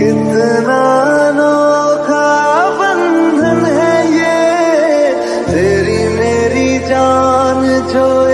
कितना अनोखा बंधन है ये। तेरी मेरी जान जो